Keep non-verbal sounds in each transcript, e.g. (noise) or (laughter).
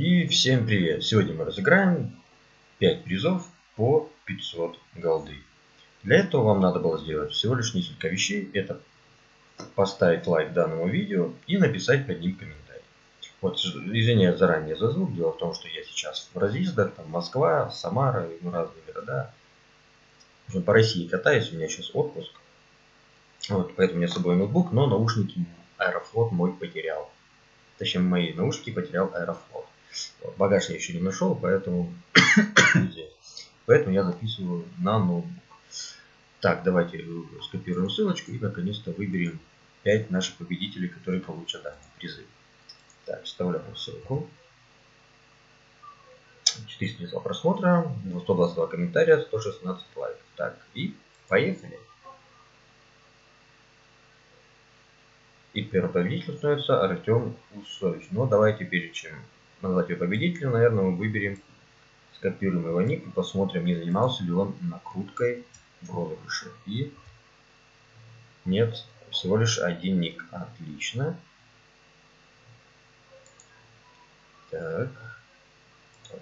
И всем привет! Сегодня мы разыграем 5 призов по 500 голды. Для этого вам надо было сделать всего лишь несколько вещей. Это поставить лайк данному видео и написать под ним комментарий. Вот, извиняюсь заранее за звук. Дело в том, что я сейчас в разъездах, там Москва, Самара, ну, разные города. По России катаюсь, у меня сейчас отпуск. Вот, поэтому у меня с собой ноутбук, но наушники Аэрофлот мой потерял. Точнее, мои наушники потерял Аэрофлот. Багаж я еще не нашел, поэтому (coughs) Поэтому я записываю на ноутбук. Так, давайте скопируем ссылочку и наконец-то выберем 5 наших победителей, которые получат данные призы. Так, вставляем ссылку. 402 просмотра, 122 комментария, 116 лайков. Так, и поехали. И первым победителем становится Артем Усович. Но давайте перед чем назвать его победителем, наверное, мы выберем, скопируем его ник и посмотрим, не занимался ли он накруткой в розыгрыше. И нет, всего лишь один ник. Отлично. Так. Так.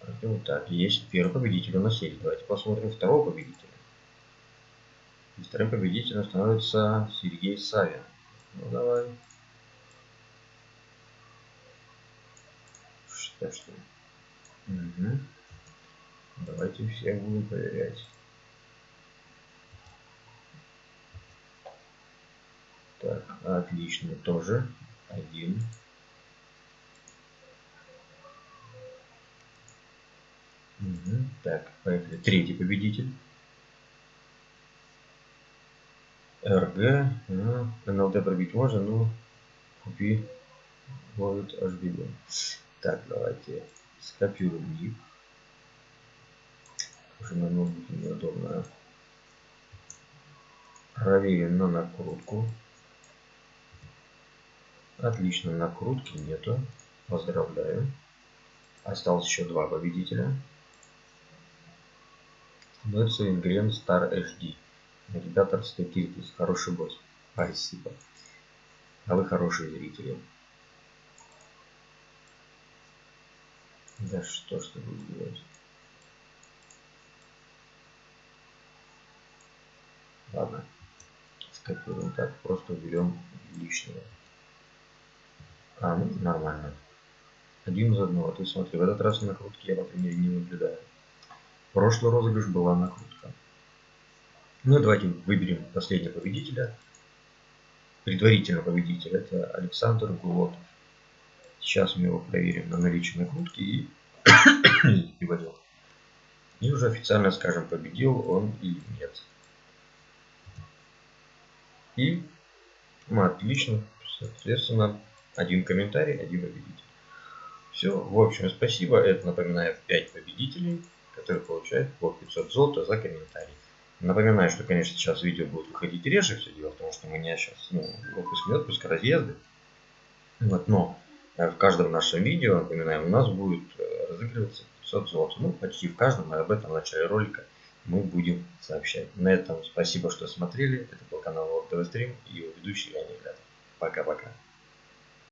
Артем, так, есть первый победитель у нас есть. Давайте посмотрим второго победителя. И вторым победителем становится Сергей Савин. Ну давай. Что что? Угу. Давайте всех будем проверять. Так, отлично, тоже один. Угу. Так, поехали. Третий победитель. РГ. Ну, НЛД пробить можно, но купи ловит HBB. Так, давайте скопируем ник. Уже на ноутбуке неудобно. Проверим на накрутку. Отлично, накрутки нету. Поздравляю. Осталось еще два победителя. Мэтса Ингрен Star HD. Навигатор Стекиртис. Хороший босс. Спасибо. А вы хорошие зрители. Да что ты будешь делать? Ладно. Скопируем так. Просто берем лишнего. А, ну, нормально. Один из одного. Ты смотри, в этот раз накрутки я, например, не наблюдаю. Прошлый розыгрыш была накрутка. Ну и давайте выберем последнего победителя. Предварительный победитель это Александр Гулотов. Сейчас мы его проверим на наличие накрутки и (coughs) переводил. И уже официально скажем, победил он или нет. И ну, отлично. Соответственно, один комментарий, один победитель. Все, в общем, спасибо. Это, напоминаю, 5 победителей, которые получают по 500 золота за комментарий. Напоминаю, что, конечно, сейчас видео будет выходить реже, все дело в том, что у меня сейчас ну, отпуск не отпуск, а разъезды. Вот, но в каждом нашем видео, напоминаю, у нас будет э, разыгрываться 500 золота. Ну, почти в каждом, и об этом в начале ролика мы будем сообщать. На этом спасибо, что смотрели. Это был канал World TV Stream и его ведущий Леонид Пока-пока.